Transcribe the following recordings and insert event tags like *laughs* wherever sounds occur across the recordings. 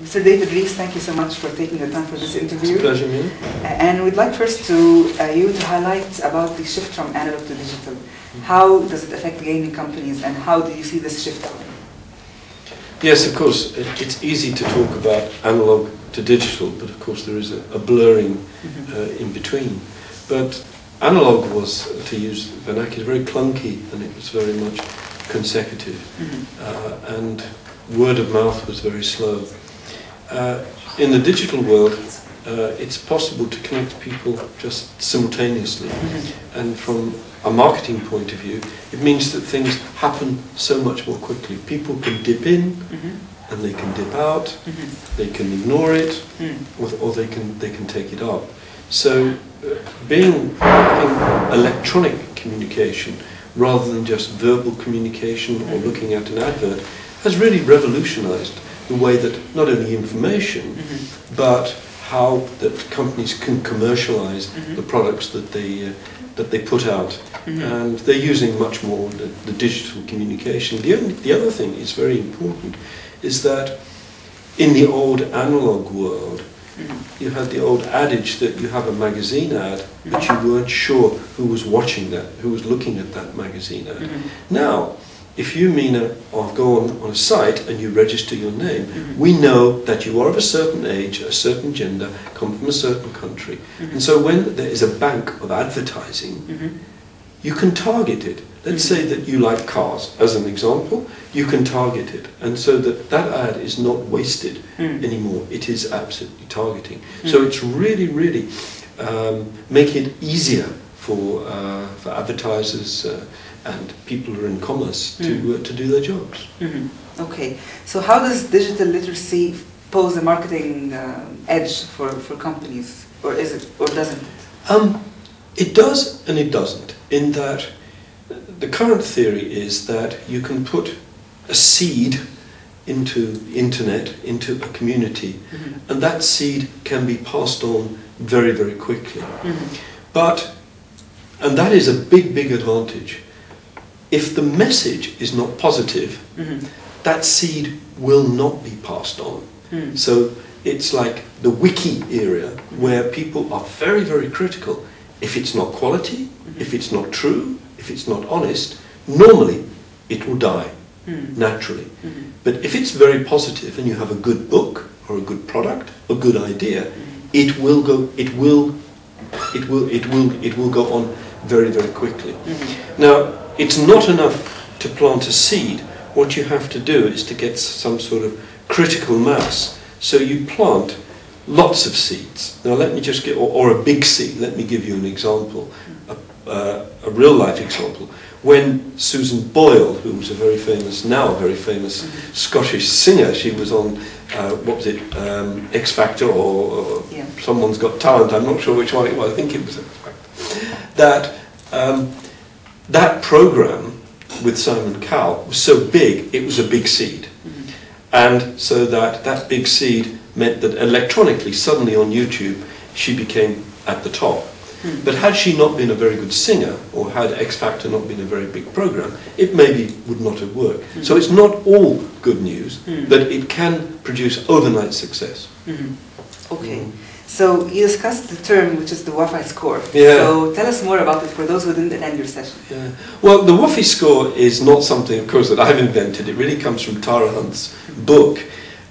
Mr. David Rees, thank you so much for taking the time for this interview. It's a pleasure, Mia. And we'd like first to uh, you to highlight about the shift from analog to digital. How does it affect gaming companies and how do you see this shift? Yes, of course, it, it's easy to talk about analog to digital, but of course there is a, a blurring Mm-hmm. uh, in between. But analog was, to use vernacular, very clunky and it was very much consecutive. Mhm. uh, and word of mouth was very slow. Uh, in the digital world, uh, it's possible to connect people just simultaneously. Mhm. And from a marketing point of view, it means that things happen so much more quickly. People can dip in Mhm. and they can dip out, Mhm. they can ignore it, Mm. or, or they can they can take it up. So, uh, being having electronic communication rather than just verbal communication or looking at an advert has really revolutionised the way that not only information Mhm. but how that companies can commercialise Mhm. the products that they uh, that they put out, Mhm. and they're using much more the, the digital communication. The only, the other thing is very important is that in the old analog world, Mhm. you had the old adage that you have a magazine ad, but you weren't sure who was watching that, who was looking at that magazine ad. Mhm. Now, if you mean a, or go on, on a site and you register your name, Mhm. we know that you are of a certain age, a certain gender, come from a certain country. Mhm. And so when there is a bank of advertising, Mhm. you can target it. Let's Mhm. say that you like cars, as an example, you can target it. And so that that ad is not wasted Mm. anymore. It is absolutely targeting. So Mm. it's really, really um, making it easier for, uh, for advertisers uh, and people who are in commerce to, Mm. uh, to do their jobs. Mhm. Okay, so how does digital literacy pose a marketing uh, edge for, for companies, or is it, or doesn't it? Um, it does and it doesn't, in that the current theory is that you can put a seed into internet, into a community, Mhm. and that seed can be passed on very, very quickly. Mhm. But, and that is a big, big advantage, if the message is not positive, Mhm. that seed will not be passed on. Mm. So it's like the wiki area where people are very, very critical. If it's not quality, if it's not true, if it's not honest, normally it will die Mm. naturally. Mhm. But if it's very positive and you have a good book or a good product, a good idea, it will go, it will, it will, it will, it will go on very, very quickly. Mhm. Now, it's not enough to plant a seed. What you have to do is to get some sort of critical mass. So you plant lots of seeds. Now, let me just get, or, or a big seed. Let me give you an example, a, uh, a real life example. When Susan Boyle, who was a very famous, now a very famous Scottish singer, she was on, uh, what was it, um, X Factor or, or Yeah. Someone's Got Talent, I'm not sure which one it was, I think it was X Factor. That um, that program with Simon Cowell was so big, it was a big seed. Mhm. And so that that big seed meant that electronically, suddenly on YouTube, she became at the top. Hmm. But had she not been a very good singer, or had X Factor not been a very big program, it maybe would not have worked. So it's not all good news, Hmm. but it can produce overnight success. Mhm. Okay, so you discussed the term which is the Whuffie score. Yeah. So tell us more about it for those who didn't attend your session. Yeah. Well, the Whuffie score is not something, of course, that I've invented. It really comes from Tara Hunt's book,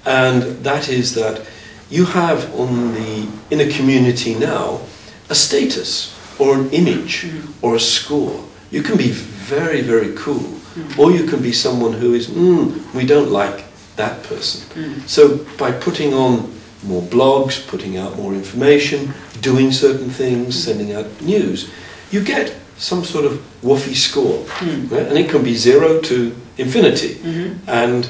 and that is that you have on the in a community now a status or an image Mhm. or a score. You can be very, very cool, Mhm. or you can be someone who is, mm, we don't like that person. Mm. So by putting on more blogs, putting out more information, doing certain things, sending out news, you get some sort of Whuffie score. Mm. right? And it can be zero to infinity. Mhm. And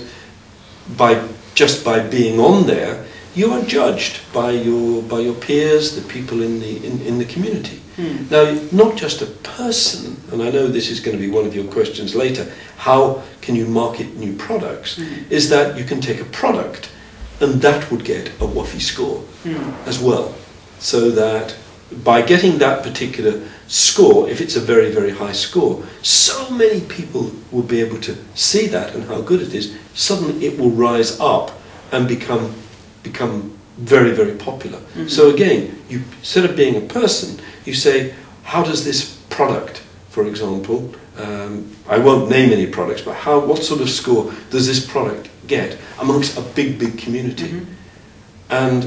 by just by being on there, you are judged by your by your peers, the people in the in, in the community. Mm. Now, not just a person, and I know this is going to be one of your questions later, how can you market new products? Mhm. Is that you can take a product and that would get a Whuffie score Mm. as well. So that by getting that particular score, if it's a very, very high score, so many people will be able to see that and how good it is. Suddenly it will rise up and become become very, very popular. Mhm. So again, you instead of being a person, you say, how does this product, for example, um, I won't name any products, but how, what sort of score does this product get amongst a big, big community? Mhm. And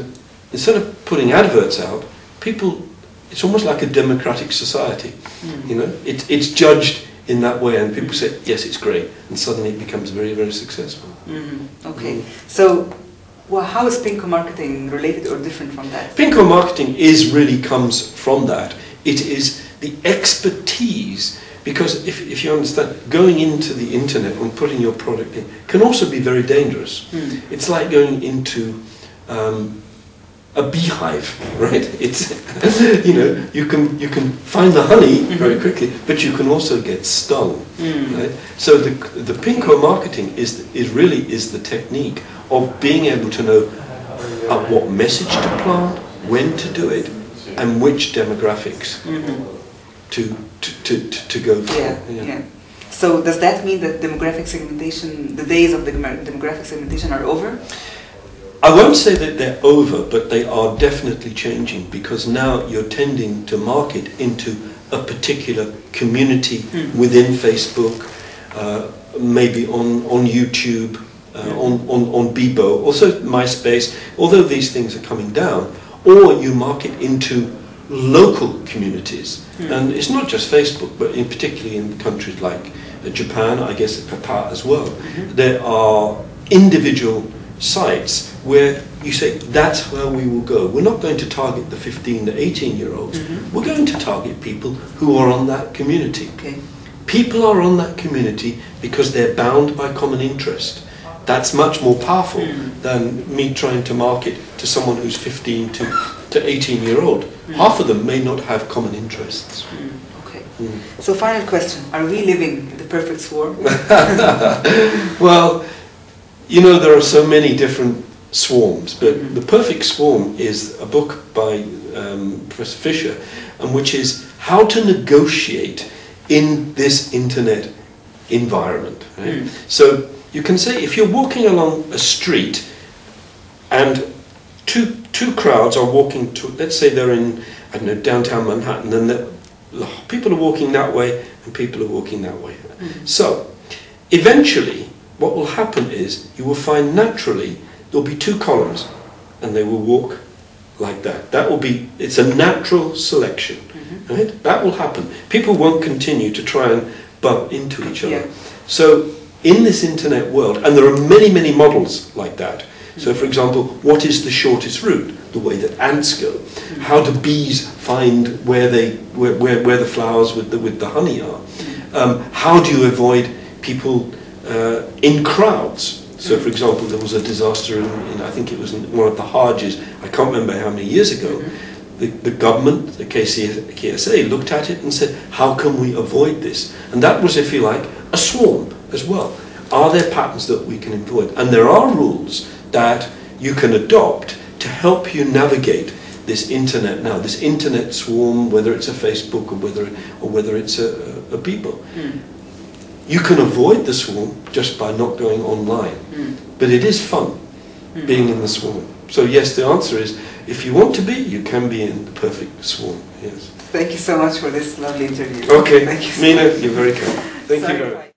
instead of putting adverts out, people, it's almost like a democratic society. Mm. You know, it, it's judged in that way, and people say, yes, it's great, and suddenly it becomes very, very successful. Mhm. Okay. Mm. So, well, how is Pinko marketing related or different from that? Pinko marketing is really comes from that. It is the expertise because if, if you understand, going into the internet and putting your product in can also be very dangerous. Mm. It's like going into um, a beehive, *laughs* right? It's you know you can you can find the honey very Mhm. quickly, but you can also get stung, Mm. right? So the the Pinko marketing is is really is the technique of being able to know uh, what message to plant, when to do it, and which demographics Mhm. to to, to, to, to go for. Yeah, yeah. So does that mean that demographic segmentation, the days of the demographic segmentation are over? I won't say that they're over, but they are definitely changing because now you're tending to market into a particular community Mm. within Facebook, uh, maybe on, on YouTube, uh, on, on, on Bebo, also MySpace, although these things are coming down, or you market into local communities. Mm. And it's not just Facebook, but in particularly in countries like uh, Japan, I guess Qatar as well, Mhm. there are individual sites where you say that's where we will go. We're not going to target the 15 to 18 year olds. Mhm. We're going to target people who are on that community. Okay. People are on that community because they're bound by common interest. That's much more powerful Mm. than me trying to market to someone who's 15 to, to 18 year old. Mm. Half of them may not have common interests. Mm. Okay. Mm. So final question, are we living in the perfect swarm? *laughs* well, you know, there are so many different swarms, but Mhm. The Perfect Swarm is a book by um, Professor Fisher, and which is how to negotiate in this internet environment. Right? Mm. So you can say if you're walking along a street and two two crowds are walking to, let's say they're in I don't know downtown Manhattan, and the, people are walking that way and people are walking that way. Mm. So, eventually, what will happen is you will find naturally there'll be two columns and they will walk like that. That will be, it's a natural selection, Mhm. right? That will happen. People won't continue to try and bump into each other. Yeah. So, in this internet world, and there are many, many models like that. So, for example, what is the shortest route? The way that ants go. How do bees find where they where, where, where the flowers with the with the honey are? Um, how do you avoid people uh, in crowds? So, for example, there was a disaster in, in I think it was one of the Hajj. I can't remember how many years ago. The, the government, the KC, KSA, looked at it and said, how can we avoid this? And that was, if you like, a swarm as well. Are there patterns that we can avoid? And there are rules that you can adopt to help you navigate this internet now, this internet swarm, whether it's a Facebook or whether, or whether it's a, a, Bebo. Mm. You can avoid the swarm just by not going online. Mm. But it is fun Mm. being in the swarm. So yes, the answer is, if you want to be, you can be in the perfect swarm. Yes. Thank you so much for this lovely interview. Okay, Thank you so Mina, much. you're very kind. Thank Sorry you very much.